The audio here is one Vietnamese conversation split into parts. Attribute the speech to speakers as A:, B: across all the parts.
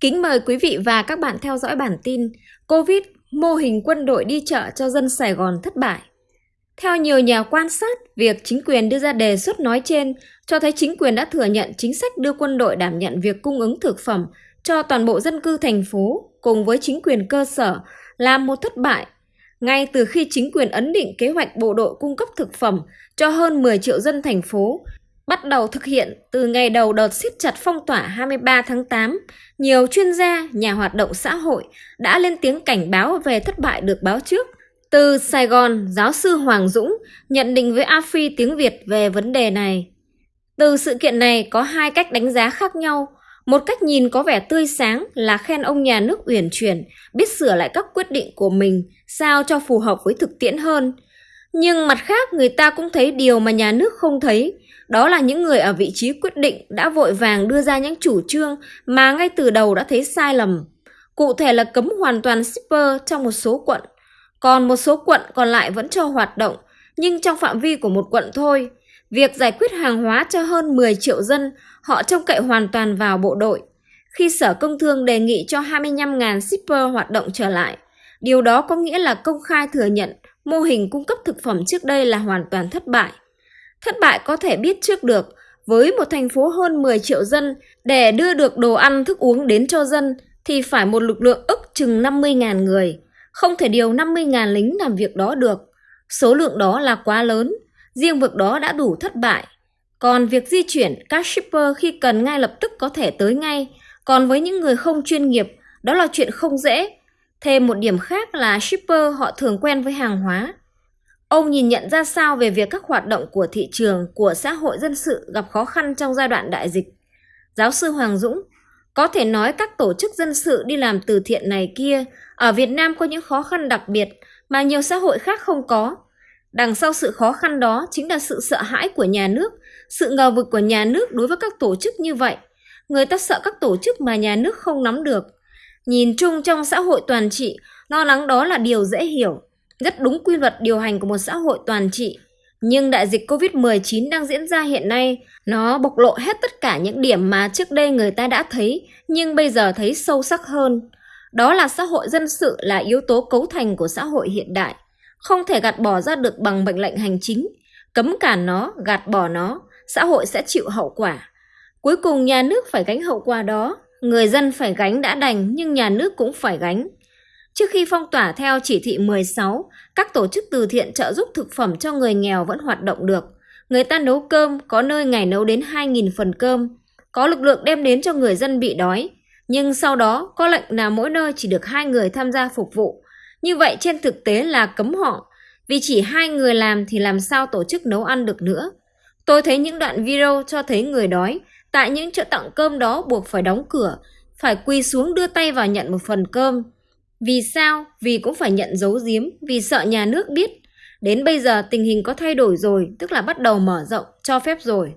A: Kính mời quý vị và các bạn theo dõi bản tin Covid, mô hình quân đội đi chợ cho dân Sài Gòn thất bại. Theo nhiều nhà quan sát, việc chính quyền đưa ra đề xuất nói trên cho thấy chính quyền đã thừa nhận chính sách đưa quân đội đảm nhận việc cung ứng thực phẩm cho toàn bộ dân cư thành phố cùng với chính quyền cơ sở là một thất bại. Ngay từ khi chính quyền ấn định kế hoạch bộ đội cung cấp thực phẩm cho hơn 10 triệu dân thành phố bắt đầu thực hiện từ ngày đầu đợt siết chặt phong tỏa 23 tháng 8, nhiều chuyên gia, nhà hoạt động xã hội đã lên tiếng cảnh báo về thất bại được báo trước. Từ Sài Gòn, giáo sư Hoàng Dũng nhận định với AFI tiếng Việt về vấn đề này. Từ sự kiện này có hai cách đánh giá khác nhau. Một cách nhìn có vẻ tươi sáng là khen ông nhà nước uyển chuyển, biết sửa lại các quyết định của mình sao cho phù hợp với thực tiễn hơn. Nhưng mặt khác người ta cũng thấy điều mà nhà nước không thấy, đó là những người ở vị trí quyết định đã vội vàng đưa ra những chủ trương mà ngay từ đầu đã thấy sai lầm. Cụ thể là cấm hoàn toàn shipper trong một số quận, còn một số quận còn lại vẫn cho hoạt động, nhưng trong phạm vi của một quận thôi. Việc giải quyết hàng hóa cho hơn 10 triệu dân, họ trông cậy hoàn toàn vào bộ đội. Khi Sở Công Thương đề nghị cho 25.000 shipper hoạt động trở lại, điều đó có nghĩa là công khai thừa nhận mô hình cung cấp thực phẩm trước đây là hoàn toàn thất bại. Thất bại có thể biết trước được, với một thành phố hơn 10 triệu dân, để đưa được đồ ăn thức uống đến cho dân thì phải một lực lượng ức chừng 50.000 người. Không thể điều 50.000 lính làm việc đó được. Số lượng đó là quá lớn, riêng việc đó đã đủ thất bại. Còn việc di chuyển, các shipper khi cần ngay lập tức có thể tới ngay. Còn với những người không chuyên nghiệp, đó là chuyện không dễ. Thêm một điểm khác là shipper họ thường quen với hàng hóa. Ông nhìn nhận ra sao về việc các hoạt động của thị trường, của xã hội dân sự gặp khó khăn trong giai đoạn đại dịch? Giáo sư Hoàng Dũng, có thể nói các tổ chức dân sự đi làm từ thiện này kia ở Việt Nam có những khó khăn đặc biệt mà nhiều xã hội khác không có. Đằng sau sự khó khăn đó chính là sự sợ hãi của nhà nước, sự ngờ vực của nhà nước đối với các tổ chức như vậy. Người ta sợ các tổ chức mà nhà nước không nắm được. Nhìn chung trong xã hội toàn trị, lo lắng đó là điều dễ hiểu rất đúng quy luật điều hành của một xã hội toàn trị. Nhưng đại dịch Covid-19 đang diễn ra hiện nay, nó bộc lộ hết tất cả những điểm mà trước đây người ta đã thấy, nhưng bây giờ thấy sâu sắc hơn. Đó là xã hội dân sự là yếu tố cấu thành của xã hội hiện đại, không thể gạt bỏ ra được bằng mệnh lệnh hành chính. Cấm cản nó, gạt bỏ nó, xã hội sẽ chịu hậu quả. Cuối cùng nhà nước phải gánh hậu quả đó, người dân phải gánh đã đành nhưng nhà nước cũng phải gánh. Trước khi phong tỏa theo chỉ thị 16, các tổ chức từ thiện trợ giúp thực phẩm cho người nghèo vẫn hoạt động được. Người ta nấu cơm, có nơi ngày nấu đến 2.000 phần cơm. Có lực lượng đem đến cho người dân bị đói. Nhưng sau đó có lệnh là mỗi nơi chỉ được hai người tham gia phục vụ. Như vậy trên thực tế là cấm họ. Vì chỉ hai người làm thì làm sao tổ chức nấu ăn được nữa. Tôi thấy những đoạn video cho thấy người đói. Tại những chợ tặng cơm đó buộc phải đóng cửa, phải quỳ xuống đưa tay vào nhận một phần cơm. Vì sao? Vì cũng phải nhận giấu giếm, vì sợ nhà nước biết. Đến bây giờ tình hình có thay đổi rồi, tức là bắt đầu mở rộng, cho phép rồi.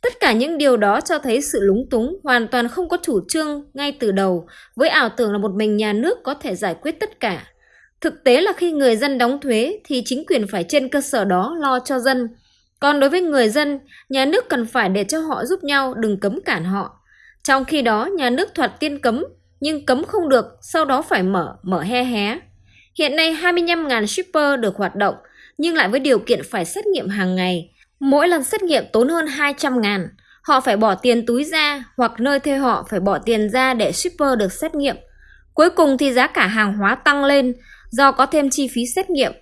A: Tất cả những điều đó cho thấy sự lúng túng, hoàn toàn không có chủ trương ngay từ đầu, với ảo tưởng là một mình nhà nước có thể giải quyết tất cả. Thực tế là khi người dân đóng thuế thì chính quyền phải trên cơ sở đó lo cho dân. Còn đối với người dân, nhà nước cần phải để cho họ giúp nhau, đừng cấm cản họ. Trong khi đó, nhà nước thoạt tiên cấm nhưng cấm không được, sau đó phải mở, mở he hé. Hiện nay 25.000 shipper được hoạt động, nhưng lại với điều kiện phải xét nghiệm hàng ngày. Mỗi lần xét nghiệm tốn hơn 200 ngàn. Họ phải bỏ tiền túi ra hoặc nơi thuê họ phải bỏ tiền ra để shipper được xét nghiệm. Cuối cùng thì giá cả hàng hóa tăng lên do có thêm chi phí xét nghiệm.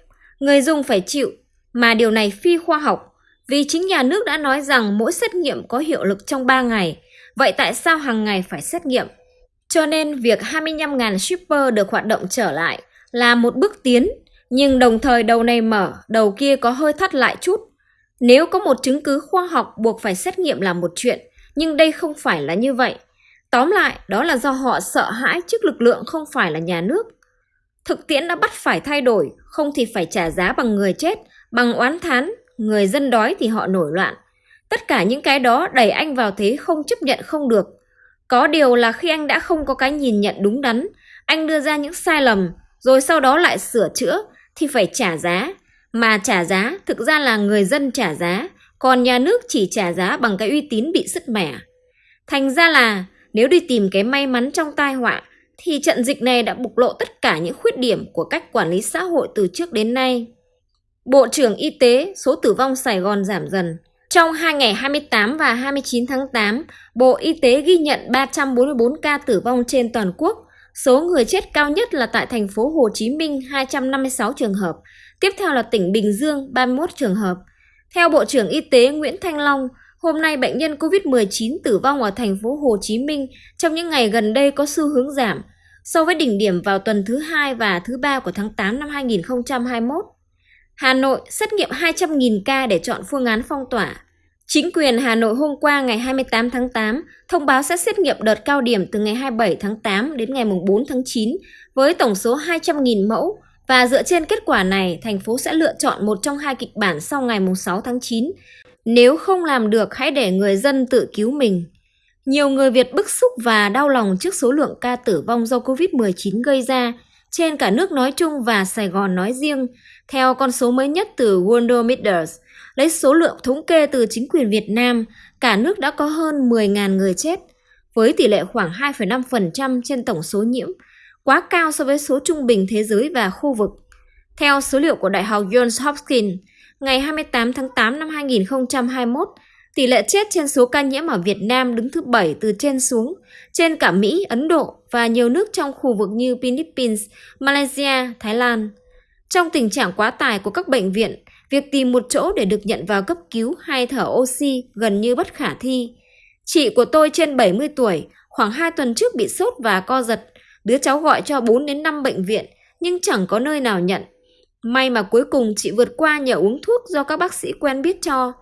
A: Người dùng phải chịu, mà điều này phi khoa học vì chính nhà nước đã nói rằng mỗi xét nghiệm có hiệu lực trong 3 ngày. Vậy tại sao hàng ngày phải xét nghiệm? Cho nên việc 25.000 shipper được hoạt động trở lại là một bước tiến, nhưng đồng thời đầu này mở, đầu kia có hơi thắt lại chút. Nếu có một chứng cứ khoa học buộc phải xét nghiệm là một chuyện, nhưng đây không phải là như vậy. Tóm lại, đó là do họ sợ hãi trước lực lượng không phải là nhà nước. Thực tiễn đã bắt phải thay đổi, không thì phải trả giá bằng người chết, bằng oán thán, người dân đói thì họ nổi loạn. Tất cả những cái đó đẩy anh vào thế không chấp nhận không được, có điều là khi anh đã không có cái nhìn nhận đúng đắn, anh đưa ra những sai lầm, rồi sau đó lại sửa chữa, thì phải trả giá. Mà trả giá thực ra là người dân trả giá, còn nhà nước chỉ trả giá bằng cái uy tín bị sứt mẻ. Thành ra là Nếu đi tìm cái may mắn trong tai họa, thì trận dịch này đã bộc lộ tất cả những khuyết điểm của cách quản lý xã hội từ trước đến nay. Bộ trưởng Y tế, số tử vong Sài Gòn giảm dần. Trong hai ngày 28 và 29 tháng 8, Bộ Y tế ghi nhận 344 ca tử vong trên toàn quốc. Số người chết cao nhất là tại thành phố Hồ Chí Minh 256 trường hợp, tiếp theo là tỉnh Bình Dương 31 trường hợp. Theo Bộ trưởng Y tế Nguyễn Thanh Long, hôm nay bệnh nhân COVID-19 tử vong ở thành phố Hồ Chí Minh trong những ngày gần đây có xu hướng giảm so với đỉnh điểm vào tuần thứ hai và thứ ba của tháng 8 năm 2021. Hà Nội xét nghiệm 200.000 ca để chọn phương án phong tỏa. Chính quyền Hà Nội hôm qua ngày 28 tháng 8 thông báo sẽ xét nghiệm đợt cao điểm từ ngày 27 tháng 8 đến ngày 4 tháng 9 với tổng số 200.000 mẫu và dựa trên kết quả này, thành phố sẽ lựa chọn một trong hai kịch bản sau ngày 6 tháng 9. Nếu không làm được, hãy để người dân tự cứu mình. Nhiều người Việt bức xúc và đau lòng trước số lượng ca tử vong do COVID-19 gây ra trên cả nước nói chung và Sài Gòn nói riêng, theo con số mới nhất từ Worldometers, lấy số lượng thống kê từ chính quyền Việt Nam, cả nước đã có hơn 10.000 người chết, với tỷ lệ khoảng 2,5% trên tổng số nhiễm, quá cao so với số trung bình thế giới và khu vực. Theo số liệu của Đại học Johns Hopkins, ngày 28 tháng 8 năm 2021, tỷ lệ chết trên số ca nhiễm ở Việt Nam đứng thứ 7 từ trên xuống, trên cả Mỹ, Ấn Độ và nhiều nước trong khu vực như Philippines, Malaysia, Thái Lan. Trong tình trạng quá tải của các bệnh viện, việc tìm một chỗ để được nhận vào cấp cứu hay thở oxy gần như bất khả thi. Chị của tôi trên 70 tuổi, khoảng 2 tuần trước bị sốt và co giật, đứa cháu gọi cho 4 đến 5 bệnh viện nhưng chẳng có nơi nào nhận. May mà cuối cùng chị vượt qua nhờ uống thuốc do các bác sĩ quen biết cho.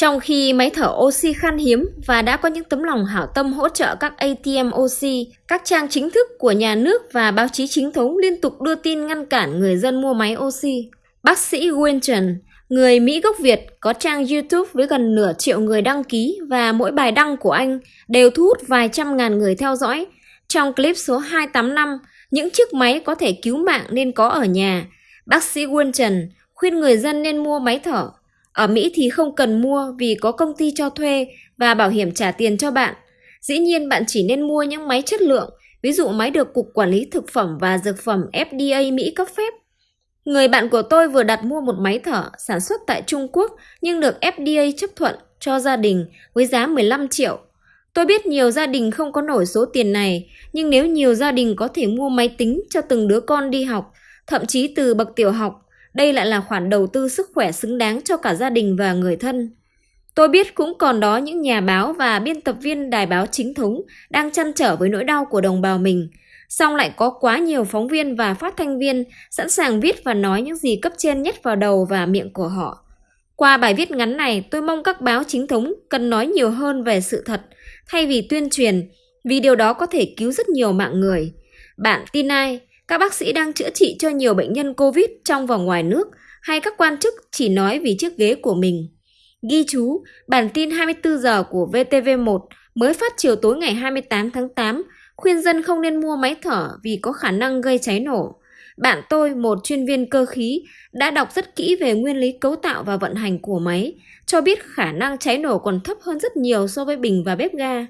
A: Trong khi máy thở oxy khan hiếm và đã có những tấm lòng hảo tâm hỗ trợ các ATM oxy, các trang chính thức của nhà nước và báo chí chính thống liên tục đưa tin ngăn cản người dân mua máy oxy. Bác sĩ Winton, người Mỹ gốc Việt, có trang YouTube với gần nửa triệu người đăng ký và mỗi bài đăng của anh đều thu hút vài trăm ngàn người theo dõi. Trong clip số 285, những chiếc máy có thể cứu mạng nên có ở nhà. Bác sĩ Winton khuyên người dân nên mua máy thở ở Mỹ thì không cần mua vì có công ty cho thuê và bảo hiểm trả tiền cho bạn. Dĩ nhiên bạn chỉ nên mua những máy chất lượng, ví dụ máy được Cục Quản lý Thực phẩm và Dược phẩm FDA Mỹ cấp phép. Người bạn của tôi vừa đặt mua một máy thở sản xuất tại Trung Quốc nhưng được FDA chấp thuận cho gia đình với giá 15 triệu. Tôi biết nhiều gia đình không có nổi số tiền này, nhưng nếu nhiều gia đình có thể mua máy tính cho từng đứa con đi học, thậm chí từ bậc tiểu học đây lại là khoản đầu tư sức khỏe xứng đáng cho cả gia đình và người thân. Tôi biết cũng còn đó những nhà báo và biên tập viên đài báo chính thống đang chăn trở với nỗi đau của đồng bào mình, song lại có quá nhiều phóng viên và phát thanh viên sẵn sàng viết và nói những gì cấp trên nhét vào đầu và miệng của họ. Qua bài viết ngắn này, tôi mong các báo chính thống cần nói nhiều hơn về sự thật thay vì tuyên truyền, vì điều đó có thể cứu rất nhiều mạng người. Bạn tin ai? Các bác sĩ đang chữa trị cho nhiều bệnh nhân COVID trong và ngoài nước hay các quan chức chỉ nói vì chiếc ghế của mình. Ghi chú, bản tin 24 giờ của VTV1 mới phát chiều tối ngày 28 tháng 8 khuyên dân không nên mua máy thở vì có khả năng gây cháy nổ. Bạn tôi, một chuyên viên cơ khí, đã đọc rất kỹ về nguyên lý cấu tạo và vận hành của máy, cho biết khả năng cháy nổ còn thấp hơn rất nhiều so với bình và bếp ga.